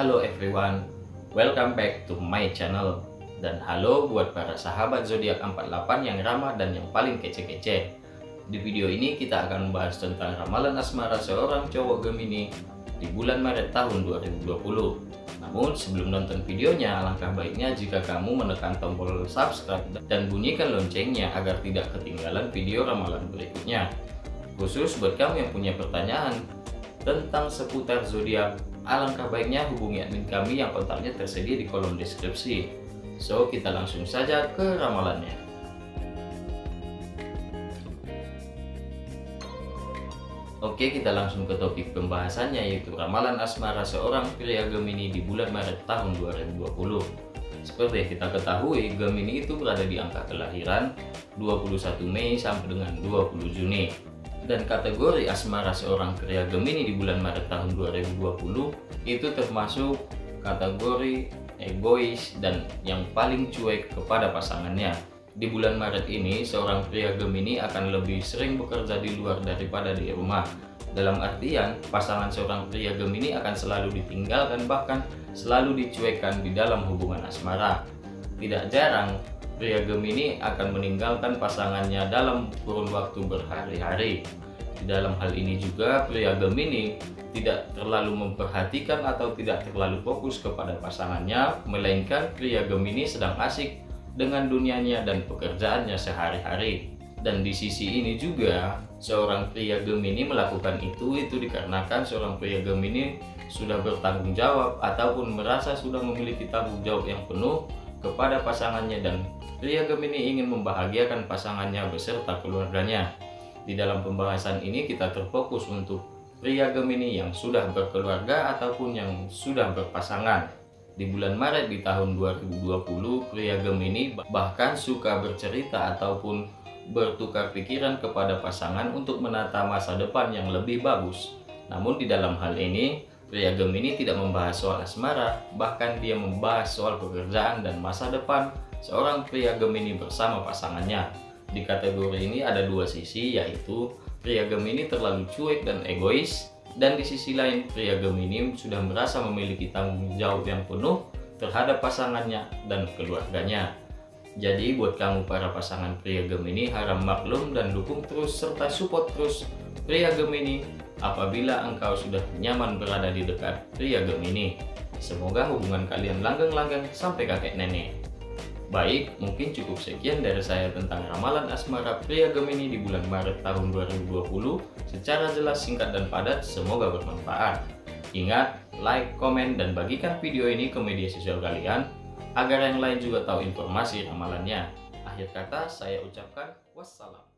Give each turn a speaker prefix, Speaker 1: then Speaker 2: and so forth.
Speaker 1: Halo everyone, welcome back to my channel. Dan halo buat para sahabat zodiak 48 yang ramah dan yang paling kece-kece. Di video ini kita akan membahas tentang ramalan asmara seorang cowok Gemini di bulan Maret tahun 2020 Namun sebelum nonton videonya, alangkah baiknya jika kamu menekan tombol subscribe dan bunyikan loncengnya agar tidak ketinggalan video ramalan berikutnya. Khusus buat kamu yang punya pertanyaan tentang seputar zodiak alangkah baiknya hubungi admin kami yang kontaknya tersedia di kolom deskripsi. So, kita langsung saja ke ramalannya. Oke, kita langsung ke topik pembahasannya yaitu ramalan asmara seorang pria Gemini di bulan Maret tahun 2020. Seperti yang kita ketahui, Gemini itu berada di angka kelahiran 21 Mei sampai dengan 20 Juni dan kategori asmara seorang pria Gemini di bulan Maret tahun 2020 itu termasuk kategori egois dan yang paling cuek kepada pasangannya. Di bulan Maret ini, seorang pria Gemini akan lebih sering bekerja di luar daripada di rumah. Dalam artian, pasangan seorang pria Gemini akan selalu ditinggalkan bahkan selalu dicuekkan di dalam hubungan asmara. Tidak jarang, pria Gemini akan meninggalkan pasangannya dalam kurun waktu berhari-hari. Di dalam hal ini juga pria Gemini tidak terlalu memperhatikan atau tidak terlalu fokus kepada pasangannya, melainkan pria Gemini sedang asik dengan dunianya dan pekerjaannya sehari-hari. Dan di sisi ini juga, seorang pria Gemini melakukan itu, itu dikarenakan seorang pria Gemini sudah bertanggung jawab ataupun merasa sudah memiliki tanggung jawab yang penuh kepada pasangannya dan pria Gemini ingin membahagiakan pasangannya beserta keluarganya. Di dalam pembahasan ini kita terfokus untuk pria Gemini yang sudah berkeluarga ataupun yang sudah berpasangan. Di bulan Maret di tahun 2020, pria Gemini bahkan suka bercerita ataupun bertukar pikiran kepada pasangan untuk menata masa depan yang lebih bagus. Namun di dalam hal ini, Pria Gemini tidak membahas soal asmara, bahkan dia membahas soal pekerjaan dan masa depan seorang pria Gemini bersama pasangannya. Di kategori ini ada dua sisi, yaitu pria Gemini terlalu cuek dan egois, dan di sisi lain pria Gemini sudah merasa memiliki tanggung jawab yang penuh terhadap pasangannya dan keluarganya. Jadi buat kamu para pasangan pria Gemini harap maklum dan dukung terus serta support terus pria Gemini apabila engkau sudah nyaman berada di dekat pria Gemini. Semoga hubungan kalian langgeng-langgeng sampai kakek nenek. Baik, mungkin cukup sekian dari saya tentang ramalan asmara pria Gemini di bulan Maret tahun 2020. Secara jelas, singkat, dan padat, semoga bermanfaat. Ingat, like, komen, dan bagikan video ini ke media sosial kalian, agar yang lain juga tahu informasi ramalannya. Akhir kata, saya ucapkan wassalam.